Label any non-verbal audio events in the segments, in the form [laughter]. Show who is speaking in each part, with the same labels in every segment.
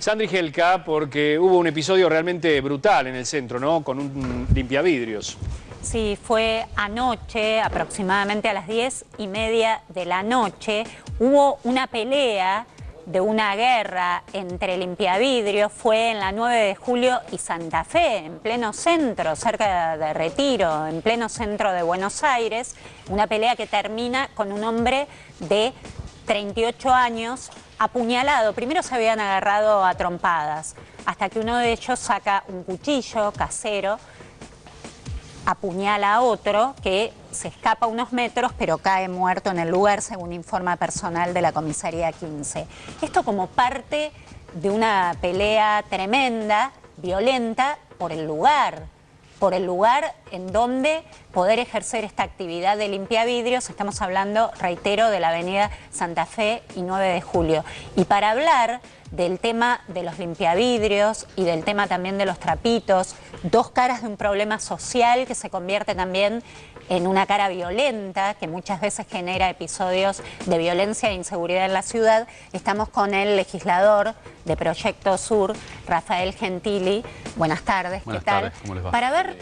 Speaker 1: Sandri Gelka, porque hubo un episodio realmente brutal en el centro, ¿no? Con un limpiavidrios.
Speaker 2: Sí, fue anoche, aproximadamente a las diez y media de la noche, hubo una pelea de una guerra entre limpiavidrios, fue en la 9 de julio y Santa Fe, en pleno centro, cerca de Retiro, en pleno centro de Buenos Aires, una pelea que termina con un hombre de 38 años apuñalado. Primero se habían agarrado a trompadas, hasta que uno de ellos saca un cuchillo casero, apuñala a otro que se escapa unos metros pero cae muerto en el lugar según informa personal de la comisaría 15. Esto como parte de una pelea tremenda, violenta, por el lugar por el lugar en donde poder ejercer esta actividad de limpiavidrios. Estamos hablando, reitero, de la avenida Santa Fe y 9 de julio. Y para hablar del tema de los limpiavidrios y del tema también de los trapitos, dos caras de un problema social que se convierte también en una cara violenta que muchas veces genera episodios de violencia e inseguridad en la ciudad. Estamos con el legislador de Proyecto Sur, Rafael Gentili. Buenas tardes,
Speaker 3: ¿qué tal? ¿cómo les va?
Speaker 2: Para ver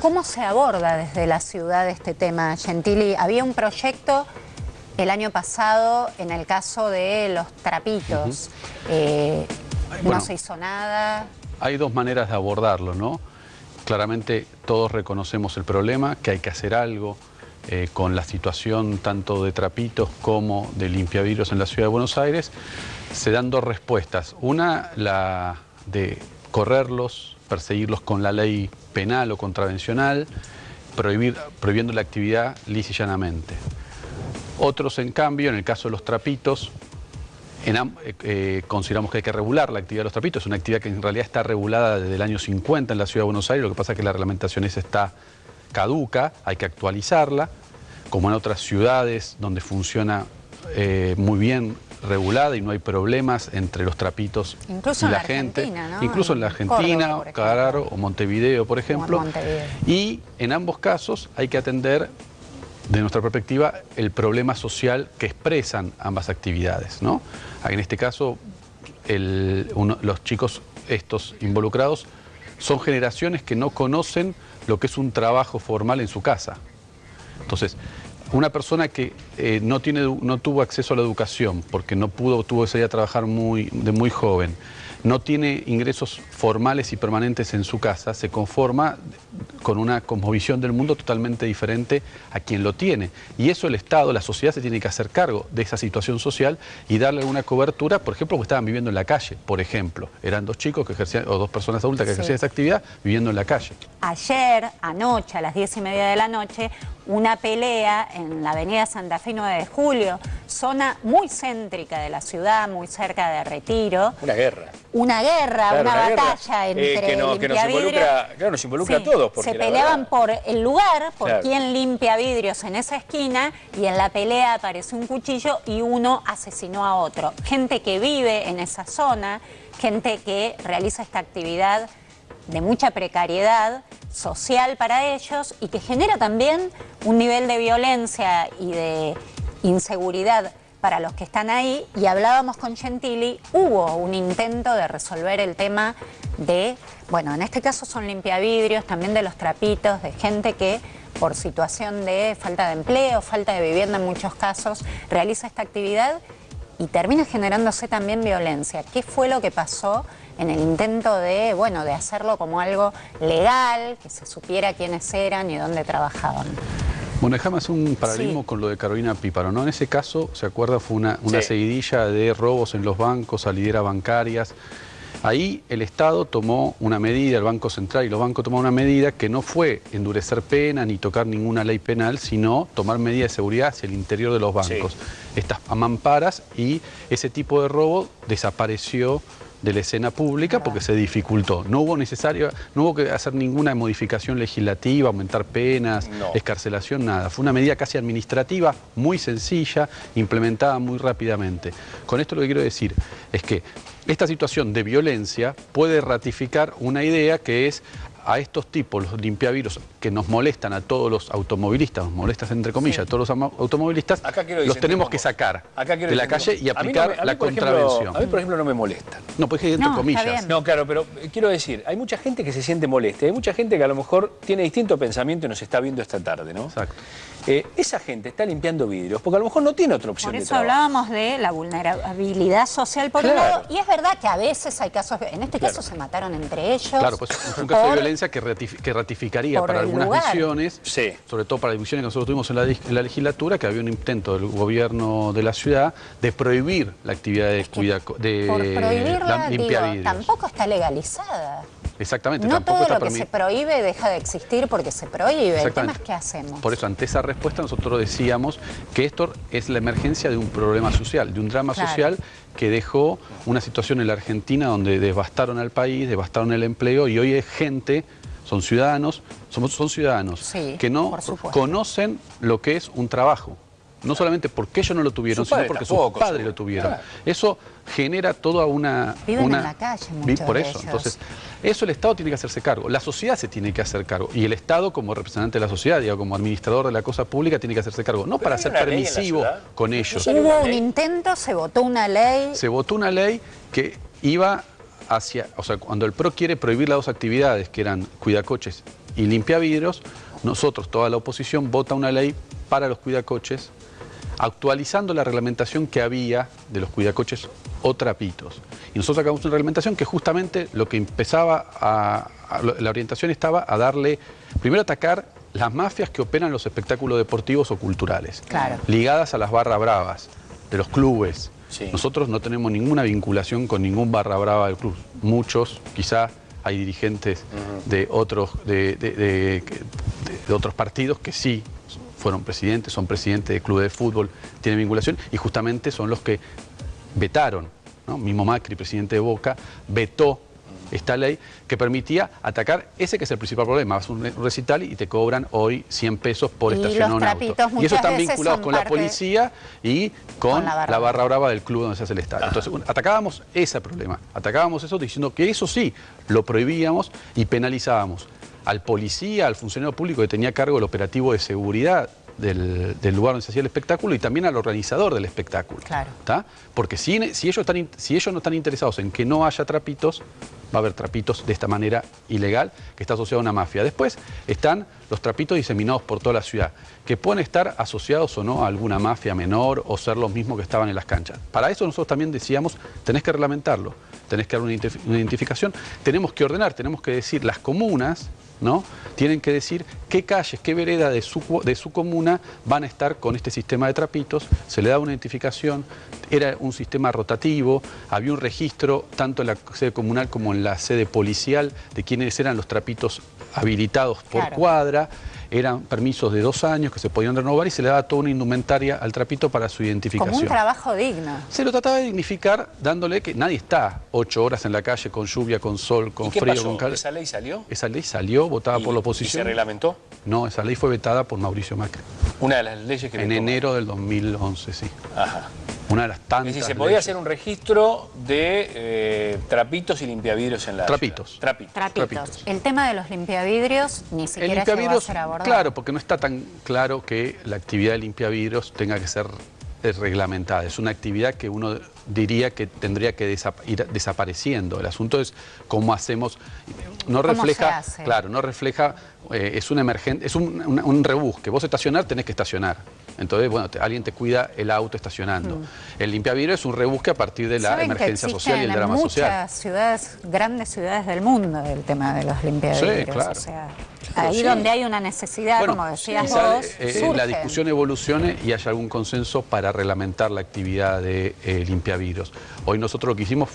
Speaker 2: cómo se aborda desde la ciudad este tema, Gentili. Había un proyecto el año pasado en el caso de los trapitos. Eh, no se hizo nada.
Speaker 3: Hay dos maneras de abordarlo, ¿no? Claramente todos reconocemos el problema, que hay que hacer algo eh, con la situación tanto de trapitos como de limpiavirus en la ciudad de Buenos Aires. Se dan dos respuestas. Una, la de correrlos, perseguirlos con la ley penal o contravencional, prohibir, prohibiendo la actividad llanamente. Otros, en cambio, en el caso de los trapitos, eh, eh, consideramos que hay que regular la actividad de los trapitos, es una actividad que en realidad está regulada desde el año 50 en la Ciudad de Buenos Aires, lo que pasa es que la reglamentación esa está caduca, hay que actualizarla, como en otras ciudades donde funciona eh, muy bien regulada y no hay problemas entre los trapitos
Speaker 2: Incluso
Speaker 3: y la,
Speaker 2: en la
Speaker 3: gente.
Speaker 2: Argentina, ¿no?
Speaker 3: Incluso en la Argentina, claro, o Montevideo, por ejemplo.
Speaker 2: Montevideo.
Speaker 3: Y en ambos casos hay que atender de nuestra perspectiva, el problema social que expresan ambas actividades. ¿no? En este caso, los chicos estos involucrados son generaciones que no conocen lo que es un trabajo formal en su casa. Entonces, una persona que eh, no, tiene, no tuvo acceso a la educación porque no pudo, tuvo que salir a trabajar muy, de muy joven, no tiene ingresos formales y permanentes en su casa, se conforma con una cosmovisión del mundo totalmente diferente a quien lo tiene. Y eso el Estado, la sociedad se tiene que hacer cargo de esa situación social y darle alguna cobertura, por ejemplo, porque estaban viviendo en la calle, por ejemplo. Eran dos chicos que ejercían, o dos personas adultas que ejercían esa actividad viviendo en la calle.
Speaker 2: Ayer, anoche, a las diez y media de la noche, una pelea en la avenida Santa Fe 9 de Julio, zona muy céntrica de la ciudad, muy cerca de Retiro.
Speaker 1: Una guerra.
Speaker 2: Una guerra, una, batalla
Speaker 1: eh,
Speaker 2: entre
Speaker 1: que, nos involucra, claro, nos involucra a todos.
Speaker 2: se peleaban por el lugar, por quién limpia vidrios en esa esquina, y en la pelea apareció un cuchillo y uno asesinó a otro. Gente que vive en esa zona, gente que realiza esta actividad de mucha precariedad social para ellos y que genera también un nivel de violencia y de inseguridad para los que están ahí y hablábamos con Gentili, hubo un intento de resolver el tema de, bueno, en este caso son limpiavidrios, también de los trapitos, de gente que por situación de falta de empleo, falta de vivienda en muchos casos, realiza esta actividad y termina generándose también violencia. ¿Qué fue lo que pasó en el intento de, bueno, de hacerlo como algo legal, que se supiera quiénes eran y dónde trabajaban?
Speaker 3: Bueno, hacer un paralelismo con lo de Carolina Píparo, ¿no? En ese caso, ¿se acuerda? Fue una, una seguidilla de robos en los bancos, salideras bancarias. Ahí el Estado tomó una medida, el Banco Central y los bancos tomaron una medida que no fue endurecer pena ni tocar ninguna ley penal, sino tomar medidas de seguridad hacia el interior de los bancos. Estas mamparas y ese tipo de robo desapareció de la escena pública porque se dificultó. No hubo necesario, no hubo que hacer ninguna modificación legislativa, aumentar penas, escarcelación, nada. Fue una medida casi administrativa, muy sencilla, implementada muy rápidamente. Con esto lo que quiero decir es que esta situación de violencia puede ratificar una idea que es a estos tipos, los limpiavirus, que nos molestan a todos los automovilistas, nos molestas entre comillas a todos los automovilistas, los tenemos que sacar de la calle y aplicar la contravención.
Speaker 1: a mí, por ejemplo, no me molestan.
Speaker 3: No, pues entre comillas.
Speaker 1: No, claro, pero eh, quiero decir, hay mucha gente que se siente molesta, hay mucha gente que a lo mejor tiene distinto pensamiento y nos está viendo esta tarde, ¿no?
Speaker 3: Exacto.
Speaker 1: Eh, esa gente está limpiando vidrios, porque a lo mejor no tiene otra opción.
Speaker 2: Por eso hablábamos de la vulnerabilidad social por un lado, y es verdad que a veces hay casos, en este caso se mataron entre ellos.
Speaker 3: Claro, pues es un caso de violencia que, ratificaría para algunas visiones, sobre todo para las visiones que nosotros tuvimos en la, legislatura, que había un intento del gobierno de la ciudad de prohibir la actividad de, cuida, de
Speaker 2: la, tampoco está legalizada.
Speaker 3: Exactamente.
Speaker 2: No todo lo que se prohíbe deja de existir porque se prohíbe. El tema es qué hacemos.
Speaker 3: Por eso, ante esa respuesta, nosotros decíamos que esto es la emergencia de un problema social, de un drama social que dejó una situación en la Argentina donde devastaron al país, devastaron el empleo y hoy es gente son ciudadanos, somos, son ciudadanos que no conocen lo que es un trabajo. No solamente porque ellos no lo tuvieron, sino porque sus padres lo tuvieron. Eso genera toda una...
Speaker 2: Viven
Speaker 3: en
Speaker 2: la calle muchos
Speaker 3: Por eso, entonces, eso el Estado tiene que hacerse cargo, la sociedad se tiene que hacer cargo, y el Estado como representante de la sociedad, digo, como administrador de la cosa pública, tiene que hacerse cargo, no para ser permisivo con ellos.
Speaker 2: Hubo un intento, se votó una ley...
Speaker 3: Se votó una ley que iba hacia, o sea, cuando el PRO quiere prohibir las dos actividades, que eran cuidacoches y limpia vidrios, nosotros, toda la oposición, vota una ley para los cuidacoches actualizando la reglamentación que había de los cuidacoches o trapitos. Y nosotros sacamos una reglamentación que justamente lo que empezaba a, la orientación estaba a darle, primero atacar las mafias que operan los espectáculos deportivos o culturales, ligadas a las barras bravas de los clubes. Nosotros no tenemos ninguna vinculación con ningún barra brava del club. Muchos, quizás hay dirigentes de, otros, de otros partidos que sí fueron presidentes, son presidentes de club de fútbol, tienen vinculación y justamente son los que vetaron, ¿no? mismo Macri, presidente de Boca, vetó esta ley que permitía atacar ese que es el principal problema. Vas a un recital y te cobran hoy 100 pesos por estacionar un auto. Y eso están vinculados con la policía y con, la, barra. brava del club donde se hace el estadio. Entonces atacábamos ese problema, atacábamos eso diciendo que eso sí, lo prohibíamos y penalizábamos al policía, al funcionario público que tenía cargo el operativo de seguridad del, lugar donde se hacía el espectáculo y también al organizador del espectáculo. Claro. Porque si, si, ellos están, si ellos no están interesados en que no haya trapitos, va a haber trapitos de esta manera ilegal que está asociado a una mafia. Después están los trapitos diseminados por toda la ciudad, que pueden estar asociados o no a alguna mafia menor o ser los mismos que estaban en las canchas. Para eso nosotros también decíamos, tenés que reglamentarlo, tenés que dar una identificación, tenemos que ordenar, tenemos que decir las comunas, ¿no? Tienen que decir qué calles, qué vereda de su, de su comuna van a estar con este sistema de trapitos, se le da una identificación, era un sistema rotativo, había un registro tanto en la sede comunal como en la sede policial de quiénes eran los trapitos habilitados por cuadra, eran permisos de dos años que se podían renovar y se le daba toda una indumentaria al trapito para su identificación.
Speaker 2: Como un trabajo digno.
Speaker 3: Se lo trataba de dignificar dándole que nadie está ocho horas en la calle con lluvia, con sol, con frío, con calor.
Speaker 1: ¿Esa ley salió?
Speaker 3: Esa ley salió, votada por la oposición.
Speaker 1: ¿Y se reglamentó?
Speaker 3: No, esa ley fue vetada por Mauricio Macri.
Speaker 1: Una de las leyes que...
Speaker 3: En enero del 2011, sí. Ajá. Una de las tantas. Es decir,
Speaker 1: se podía hacer un registro de eh, trapitos y limpiavidrios en la
Speaker 3: trapitos.
Speaker 2: trapitos. Trapitos. El tema de los limpiavidrios ni siquiera se va a ser abordado.
Speaker 3: Claro, porque no está tan claro que la actividad de limpiavidrios tenga que ser reglamentada. Es una actividad que uno diría que tendría que ir desapareciendo. El asunto es cómo hacemos, no refleja, claro, no refleja, eh, es un emergente, es un, un, rebusque. Vos estacionar tenés que estacionar. Entonces, bueno, alguien te cuida el auto estacionando. Mm. El limpiavidrio es un rebusque a partir de la emergencia social y el drama social.
Speaker 2: en muchas ciudades, grandes ciudades del mundo, el tema de los limpiavidrios. Sí, claro. Ahí donde hay una necesidad, como decías vos,
Speaker 3: eh, la discusión evolucione y haya algún consenso para reglamentar la actividad de eh, limpiavidrios. Hoy nosotros lo que hicimos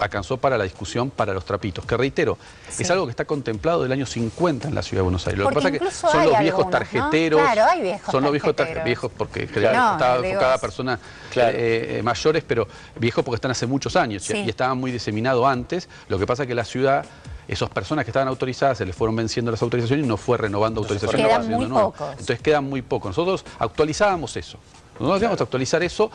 Speaker 3: alcanzó para la discusión para los trapitos, que reitero, es algo que está contemplado del año 50 en la Ciudad de Buenos Aires. Lo que pasa es que son los viejos tarjeteros,
Speaker 2: claro, hay viejos
Speaker 3: son los viejos viejos porque cada persona eh, eh, mayores, pero viejos porque están hace muchos años y, estaban muy diseminados antes. Lo que pasa es que la ciudad esas personas que estaban autorizadas se les fueron venciendo las autorizaciones y no fue renovando autorizaciones.
Speaker 2: Quedan muy pocos.
Speaker 3: Entonces quedan muy pocos. Nosotros actualizábamos eso. Nosotros íbamos a actualizar eso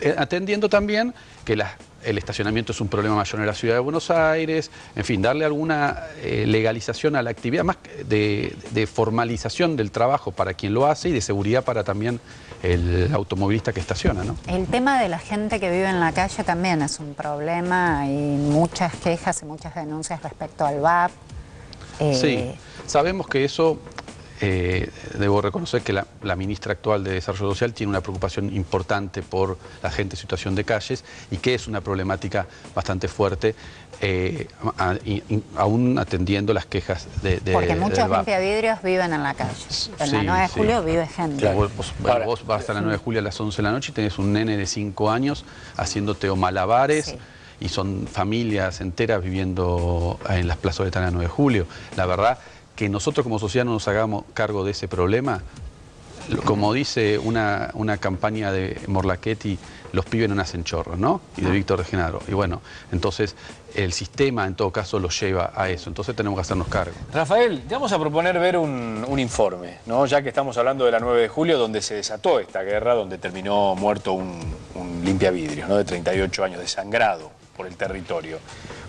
Speaker 3: eh, atendiendo también que las el estacionamiento es un problema mayor en la ciudad de Buenos Aires, en fin, darle alguna eh, legalización a la actividad, más de, de, formalización del trabajo para quien lo hace y de seguridad para también el automovilista que estaciona. ¿no?
Speaker 2: El tema de la gente que vive en la calle también es un problema, hay muchas quejas y muchas denuncias respecto al VAP.
Speaker 3: Sí, eh, sabemos que eso eh, debo reconocer que la, ministra actual de Desarrollo Social tiene una preocupación importante por la gente en situación de calles y que es una problemática bastante fuerte, eh, aún atendiendo las quejas de, de
Speaker 2: Porque muchos vidrios viven en la calle. En la 9 de julio vive gente.
Speaker 3: Vos, vos, vas a la 9 de julio a las 11 de la noche y tenés un nene de 5 años haciéndote o malabares y son familias enteras viviendo en las plazas de la 9 de julio. La verdad que nosotros como sociedad no nos hagamos cargo de ese problema, como dice una, una campaña de Morlachetti, los pibes no nacen chorros, ¿no? Y de ah. Víctor de Genaro. Y bueno, entonces el sistema en todo caso los lleva a eso. Entonces tenemos que hacernos cargo.
Speaker 1: Rafael, te vamos a proponer ver un, informe, ¿no? Ya que estamos hablando de la 9 de julio, donde se desató esta guerra, donde terminó muerto un, un limpia vidrio, ¿no? De 38 años, desangrado por el territorio.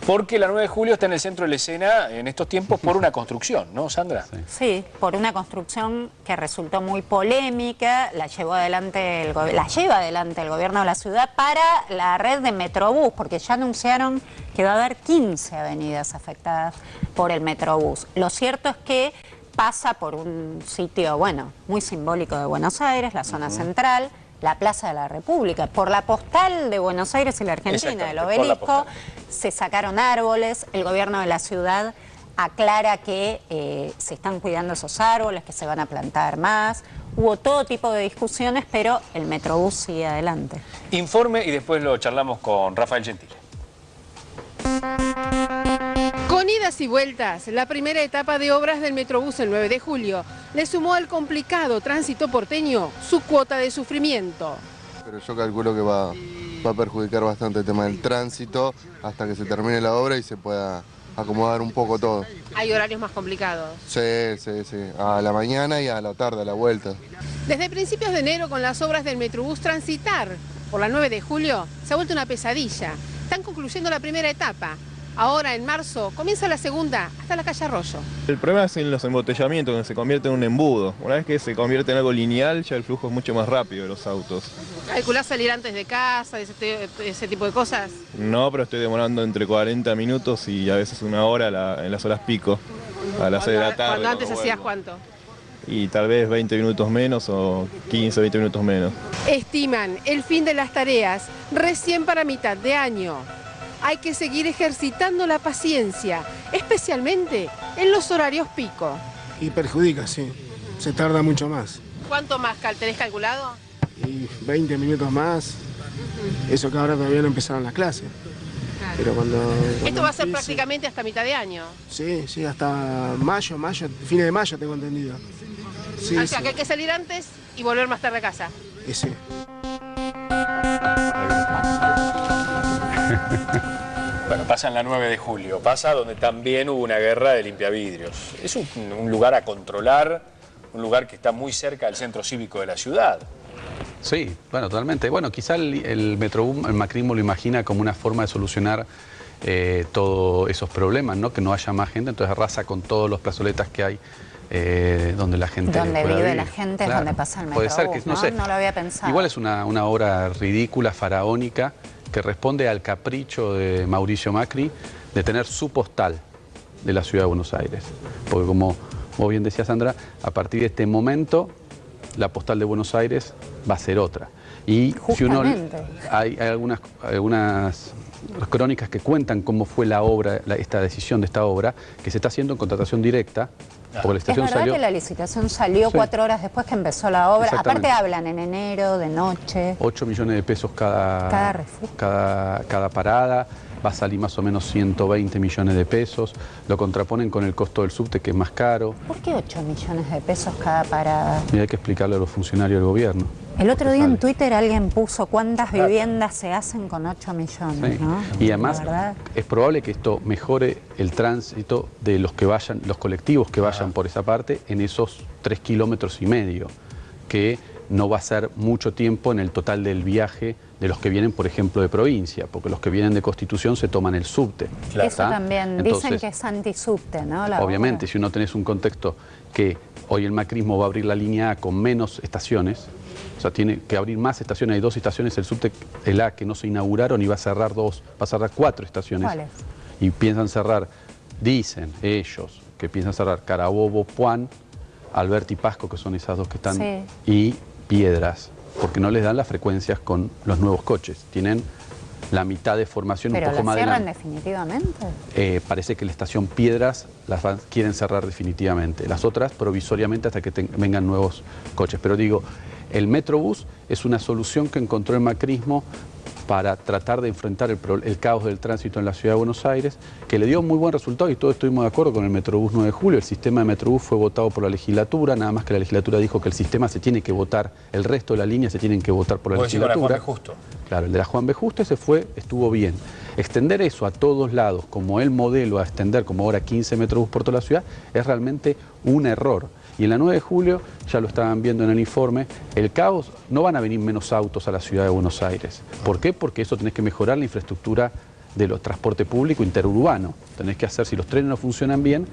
Speaker 1: Porque la 9 de julio está en el centro de la escena en estos tiempos por una construcción, ¿no, Sandra?
Speaker 2: Sí, por una construcción que resultó muy polémica, la, llevó adelante el la lleva adelante el gobierno de la ciudad para la red de Metrobús, porque ya anunciaron que va a haber 15 avenidas afectadas por el Metrobús. Lo cierto es que pasa por un sitio, bueno, muy simbólico de Buenos Aires, la zona central, la Plaza de la República. Por la postal de Buenos Aires y la Argentina, el obelisco, se sacaron árboles, el gobierno de la ciudad aclara que eh, se están cuidando esos árboles, que se van a plantar más. Hubo todo tipo de discusiones, pero el Metrobús sigue adelante.
Speaker 1: Informe y después lo charlamos con Rafael Gentile.
Speaker 4: Idas y vueltas, la primera etapa de obras del Metrobús el 9 de julio le sumó al complicado tránsito porteño su cuota de sufrimiento.
Speaker 5: Pero yo calculo que va, va a perjudicar bastante el tema del tránsito hasta que se termine la obra y se pueda acomodar un poco todo.
Speaker 4: ¿Hay horarios más complicados?
Speaker 5: Sí, sí, sí. A la mañana y a la tarde, a la vuelta.
Speaker 4: Desde principios de enero con las obras del Metrobús transitar por la 9 de julio se ha vuelto una pesadilla. Están concluyendo la primera etapa. Ahora, en marzo, comienza la segunda, hasta la calle Arroyo.
Speaker 6: El problema es en los embotellamientos, donde se convierte en un embudo. Una vez que se convierte en algo lineal, ya el flujo es mucho más rápido de los autos.
Speaker 4: ¿Calculás salir antes de casa, ese, ese tipo de cosas?
Speaker 6: No, pero estoy demorando entre 40 minutos y a veces una hora en las horas pico, a las 6 de la tarde.
Speaker 4: ¿Cuándo antes hacías cuánto?
Speaker 6: y tal vez 20 minutos menos o 15, 20 minutos menos.
Speaker 4: Estiman el fin de las tareas recién para mitad de año hay que seguir ejercitando la paciencia, especialmente en los horarios pico.
Speaker 7: Y perjudica, sí. Se tarda mucho más.
Speaker 4: ¿Cuánto más tenés calculado?
Speaker 7: Y 20 minutos más. Eso que ahora todavía no empezaron las clases. Pero cuando,
Speaker 4: Esto va a ser prácticamente hasta mitad de año.
Speaker 7: Sí, sí, hasta mayo, mayo, fines de mayo tengo entendido.
Speaker 4: Sí, o sea que hay que salir antes y volver más tarde a casa.
Speaker 7: sí. [laughs]
Speaker 1: Bueno, pasa en la 9 de julio, pasa donde también hubo una guerra de limpiavidrios. Es un, lugar a controlar, un lugar que está muy cerca del centro cívico de la ciudad.
Speaker 3: Sí, bueno, totalmente. Bueno, quizá el, el Metrobús, el Macrismo lo imagina como una forma de solucionar eh, todos esos problemas, ¿no? Que no haya más gente, entonces arrasa con todos los plazoletas que hay eh, donde la gente
Speaker 2: Donde vive la gente es donde pasa el Metrobús, Puede ser que, no, Sé, no lo había pensado.
Speaker 3: Igual es una, una obra ridícula, faraónica, que responde al capricho de Mauricio Macri de tener su postal de la ciudad de Buenos Aires. Porque como vos bien decías, Sandra, a partir de este momento la postal de Buenos Aires va a ser otra. Y si uno hay, algunas, algunas crónicas que cuentan cómo fue la obra, esta decisión de esta obra, que se está haciendo en contratación directa
Speaker 2: es verdad que la licitación salió cuatro horas después que empezó la obra. Aparte hablan en enero, de noche.
Speaker 3: 8 millones de pesos cada, cada, cada, parada. Va a salir más o menos 120 millones de pesos. Lo contraponen con el costo del subte, que es más caro.
Speaker 2: ¿Por qué 8 millones de pesos cada parada?
Speaker 3: Y hay que explicarle a los funcionarios del gobierno.
Speaker 2: El otro día en Twitter alguien puso cuántas viviendas se hacen con 8 millones, ¿no?
Speaker 3: Y además es probable que esto mejore el tránsito de los que vayan, los colectivos que vayan por esa parte en esos 3 kilómetros y medio, que no va a ser mucho tiempo en el total del viaje de los que vienen, por ejemplo, de provincia, porque los que vienen de Constitución se toman el subte.
Speaker 2: Eso también, dicen que es antisubte, ¿no?
Speaker 3: obviamente, si uno tenés un contexto que hoy el macrismo va a abrir la línea A con menos estaciones, o sea, tiene que abrir más estaciones, hay dos estaciones, el subte, el A, que no se inauguraron y va a cerrar dos, va a cerrar cuatro estaciones.
Speaker 2: ¿Cuáles?
Speaker 3: Y piensan cerrar, dicen ellos, que piensan cerrar Carabobo, Puan, Alberti y Pasco, que son esas dos que están, y Piedras porque no les dan las frecuencias con los nuevos coches. Tienen la mitad de formación
Speaker 2: un
Speaker 3: poco más
Speaker 2: cierran definitivamente?
Speaker 3: Eh, parece que la estación Piedras las quieren cerrar definitivamente. Las otras provisoriamente hasta que vengan nuevos coches. Pero digo, el Metrobús es una solución que encontró el macrismo para tratar de enfrentar el, caos del tránsito en la ciudad de Buenos Aires, que le dio muy buen resultado y todos estuvimos de acuerdo con el Metrobús 9 de julio. El sistema de Metrobús fue votado por la legislatura, nada más que la legislatura dijo que el sistema se tiene que votar, el resto de la línea se tienen que votar por la legislatura.
Speaker 1: Juan B. Justo.
Speaker 3: Claro, el de la Juan B. Justo ese fue, estuvo bien. Extender eso a todos lados, como el modelo a extender, como ahora 15 Metrobús por toda la ciudad, es realmente un error. Y en la 9 de julio, ya lo estaban viendo en el informe, el caos, no van a venir menos autos a la ciudad de Buenos Aires. ¿Por qué? Porque eso tenés que mejorar la infraestructura de los transporte público interurbano. Tenés que hacer, si los trenes no funcionan bien,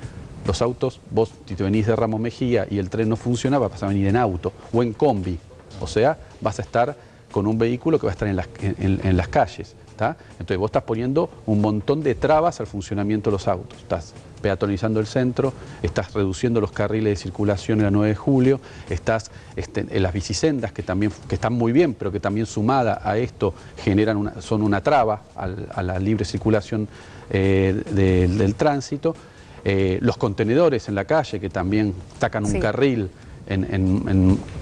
Speaker 3: los autos, vos si te venís de Ramos Mejía y el tren no funciona, vas a venir en auto o en combi. O sea, vas a estar con un vehículo que va a estar en las, en las calles. Entonces vos estás poniendo un montón de trabas al funcionamiento de los autos. Estás peatonizando el centro, estás reduciendo los carriles de circulación en la 9 de julio, estás este, en las bicisendas que también que están muy bien, pero que también sumada a esto generan una, son una traba a la libre circulación eh, del tránsito. Eh, los contenedores en la calle que también tacan un carril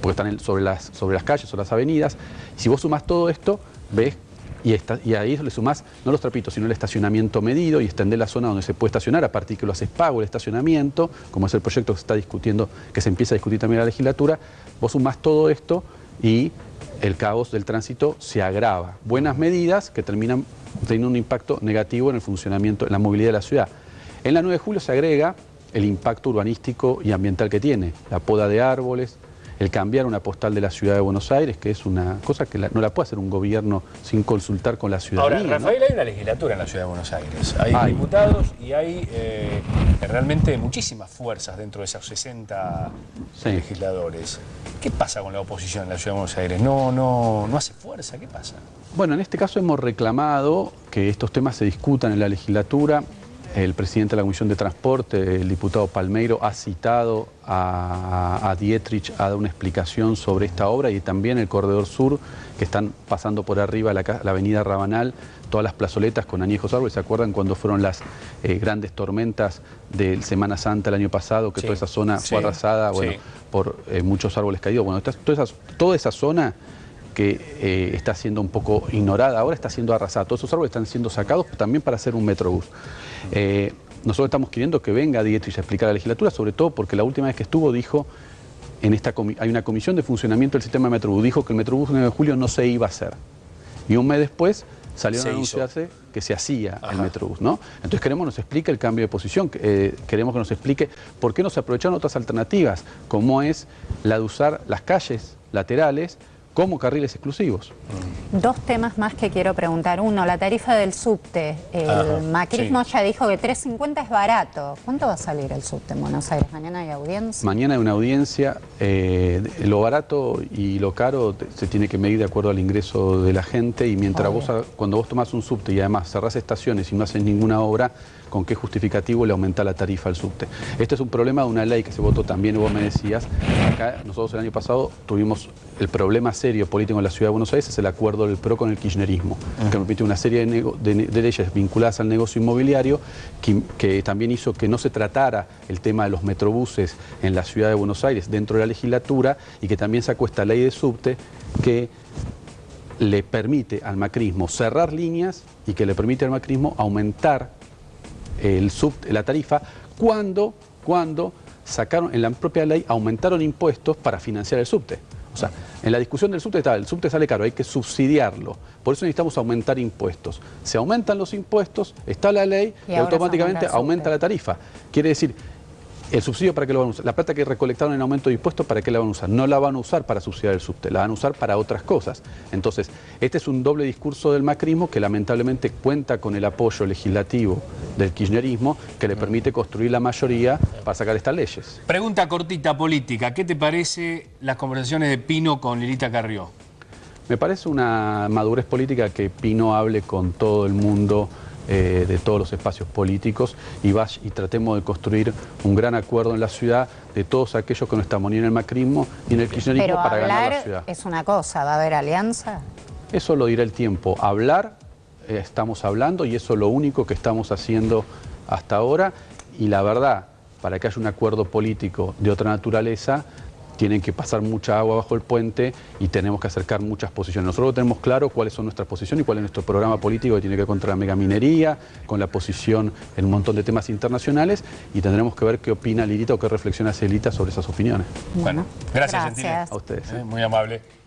Speaker 3: porque están sobre, las, sobre las calles o las avenidas. Si vos sumas todo esto, ves y, y a eso le sumás no los trapitos, sino el estacionamiento medido y extender la zona donde se puede estacionar a partir que lo haces pago el estacionamiento, como es el proyecto que se está discutiendo, que se empieza a discutir también en la legislatura, vos sumás todo esto y el caos del tránsito se agrava. Buenas medidas que terminan teniendo un impacto negativo en el funcionamiento, en la movilidad de la ciudad. En la 9 de julio se agrega el impacto urbanístico y ambiental que tiene, la poda de árboles, el cambiar una postal de la ciudad de Buenos Aires, que es una cosa que no la puede hacer un gobierno sin consultar con la ciudadanía.
Speaker 1: Ahora, Rafael, hay una legislatura en la ciudad de Buenos Aires. Hay, diputados y hay eh, realmente muchísimas fuerzas dentro de esos 60 legisladores. ¿Qué pasa con la oposición en la ciudad de Buenos Aires? ¿No, no, ¿No hace fuerza? ¿Qué pasa?
Speaker 3: Bueno, en este caso hemos reclamado que estos temas se discutan en la legislatura. El presidente de la Comisión de Transporte, el diputado Palmeiro, ha citado a, Dietrich a dar una explicación sobre esta obra y también el Corredor Sur, que están pasando por arriba la, avenida Rabanal, todas las plazoletas con añejos árboles. ¿Se acuerdan cuando fueron las eh, grandes tormentas de Semana Santa el año pasado, que toda esa zona fue arrasada bueno, por eh, muchos árboles caídos? Bueno, toda, esa, toda esa zona que eh, está siendo un poco ignorada, ahora está siendo arrasada. Todos esos árboles están siendo sacados también para hacer un metrobús. Eh, nosotros estamos queriendo que venga Dietrich a explicar a la legislatura, sobre todo porque la última vez que estuvo dijo, en esta hay una comisión de funcionamiento del sistema de Metrobús, dijo que el Metrobús 9 de julio no se iba a hacer. Y un mes después salió a anunciarse que se hacía el Metrobús, ¿no? Entonces queremos que nos explique el cambio de posición, eh, queremos que nos explique por qué no se aprovecharon otras alternativas, como es la de usar las calles laterales como carriles exclusivos.
Speaker 2: Dos temas más que quiero preguntar. Uno, la tarifa del subte. El macrismo ya dijo que 3.50 es barato. ¿Cuánto va a salir el subte en Buenos Aires? ¿Mañana hay audiencia?
Speaker 3: Mañana hay una audiencia. Eh, lo barato y lo caro se tiene que medir de acuerdo al ingreso de la gente y mientras vos, cuando vos tomás un subte y además cerrás estaciones y no haces ninguna obra, con qué justificativo le aumenta la tarifa al subte. Este es un problema de una ley que se votó también, vos me decías, acá nosotros el año pasado tuvimos el problema serio político en la Ciudad de Buenos Aires, es el acuerdo del PRO con el kirchnerismo, que permitió una serie de, leyes vinculadas al negocio inmobiliario, que, también hizo que no se tratara el tema de los metrobuses en la Ciudad de Buenos Aires dentro de la legislatura y que también sacó esta ley de subte que le permite al macrismo cerrar líneas y que le permite al macrismo aumentar el sub, la tarifa cuando, cuando sacaron, en la propia ley aumentaron impuestos para financiar el subte. O sea, en la discusión del subte está, el subte sale caro, hay que subsidiarlo. Por eso necesitamos aumentar impuestos. Se aumentan los impuestos, está la ley y, automáticamente aumenta la tarifa. Quiere decir, ¿El subsidio para qué lo van a usar? La plata que recolectaron en aumento de impuestos, ¿para qué la van a usar? No la van a usar para subsidiar el subte, la van a usar para otras cosas. Entonces, este es un doble discurso del macrismo que lamentablemente cuenta con el apoyo legislativo del kirchnerismo que le permite construir la mayoría para sacar estas leyes.
Speaker 1: Pregunta cortita política, ¿qué te parece las conversaciones de Pino con Lilita Carrió?
Speaker 3: Me parece una madurez política que Pino hable con todo el mundo eh, de todos los espacios políticos y, y tratemos de construir un gran acuerdo en la ciudad de todos aquellos que no estamos ni en el macrismo ni en el kirchnerismo para ganar la ciudad.
Speaker 2: es una cosa, ¿va a haber alianza?
Speaker 3: Eso lo dirá el tiempo. Hablar, eh, estamos hablando y eso es lo único que estamos haciendo hasta ahora y la verdad, para que haya un acuerdo político de otra naturaleza, tienen que pasar mucha agua bajo el puente y tenemos que acercar muchas posiciones. Nosotros tenemos claro cuáles son nuestras posiciones y cuál es nuestro programa político que tiene que ver contra la megaminería, con la posición en un montón de temas internacionales y tendremos que ver qué opina Lirita o qué reflexiona Celita sobre esas opiniones.
Speaker 1: Bueno, gracias,
Speaker 2: gracias.
Speaker 3: A ustedes.
Speaker 1: ¿eh? Muy amable.